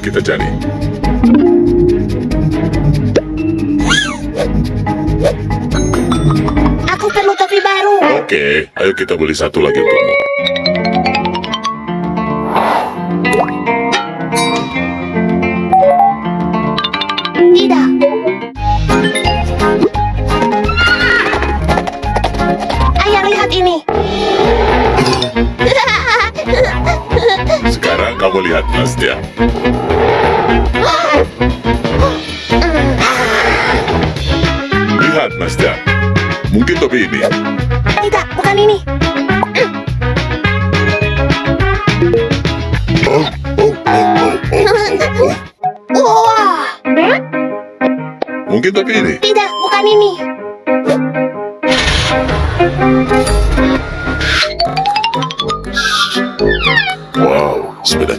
kita cari. Aku perlu topi baru. Oke, ayo kita beli satu lagi untukmu. Kamu lihat, Nastya. Lihat, Nastya. Mungkin topi ini. Tidak, bukan ini. Oh, oh, oh. Wah, Mungkin topi ini. tidak, bukan ini.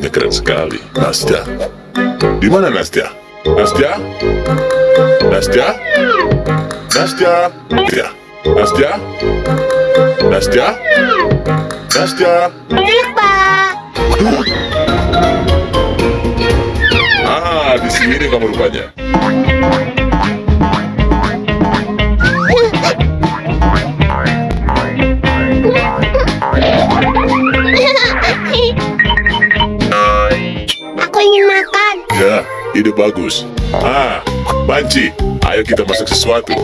Keren sekali. Nastya. Di mana Nastya? Nastya? Nastya? Nastya? Ya. Nastya? Nastya? Nastya? Pak. Ah, di sini kamu rupanya. Ya, ide bagus. Ah, Banci, ayo kita masak sesuatu.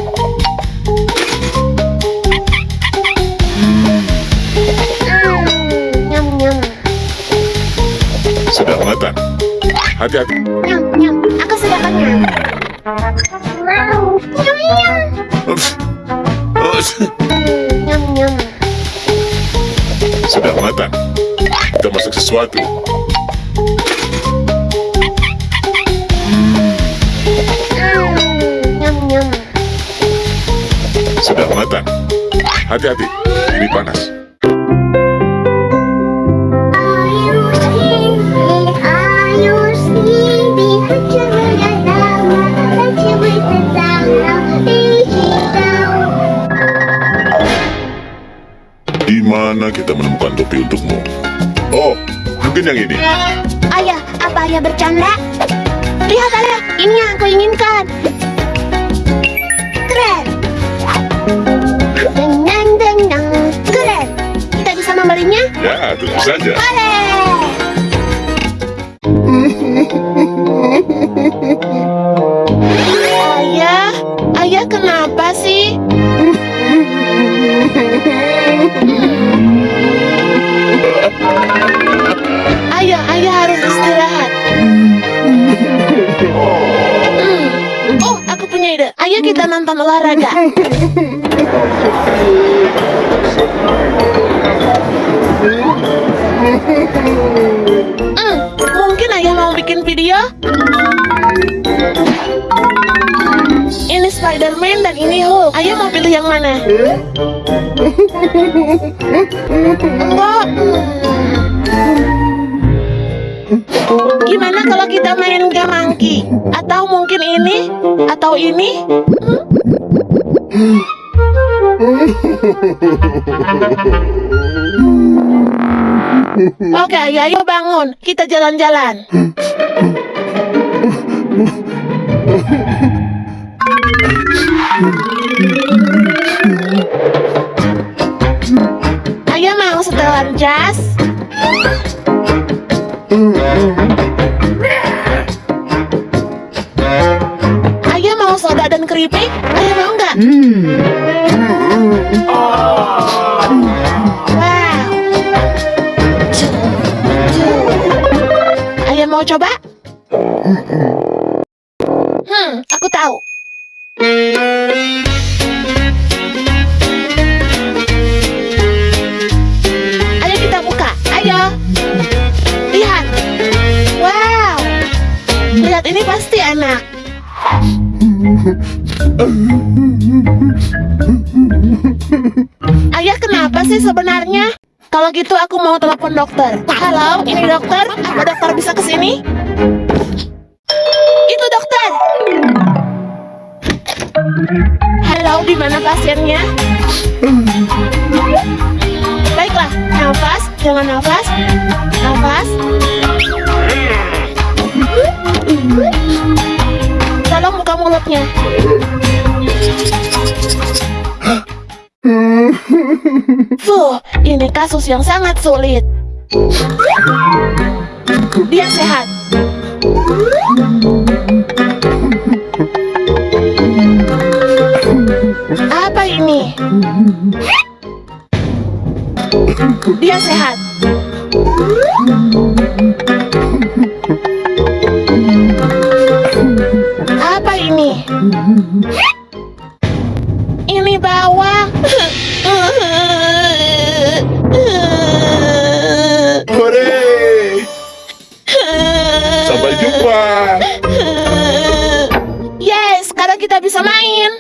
Sudah matang. Hati-hati. Nyam nyam. Aku sudah kenyang. Nyam nyam. Ups. Ups. Nyam nyam. Sudah matang. Kita masak sesuatu. Sudah matang. Hati-hati. Ini panas. Di mana kita menemukan topi untukmu? Oh, mungkin yang ini. Ayah, apa ayah bercanda? Lihat ayah, ini yang aku inginkan. Ya, tentu saja. Ayah, ayah kenapa sih? Ayah, ayah harus istirahat. Hmm. Oh, aku punya ide. Ayo kita nonton olahraga. Hmm, mungkin ayah mau bikin video? Ini Spider-Man dan ini Hulk. Ayah mau pilih yang mana? Enggak. Gimana kalau kita main game monkey? Atau mungkin ini? Atau ini? Oke, ayo, ayo bangun. Kita jalan-jalan. Ayo mau setelan jas? Ayo mau soda dan keripik? Ayo mau nggak? Wow. Mau coba? Hmm, aku tahu. Ayo kita buka. Ayo. Lihat. Wow. Lihat ini pasti enak. Ayah kenapa sih sebenarnya? Kalau gitu aku mau telepon dokter. Halo, ini dokter. Apa dokter bisa ke Fuh, ini kasus yang sangat sulit. Dia sehat. Apa ini? Dia sehat. Apa ini? Ini bawang. Kita bisa main.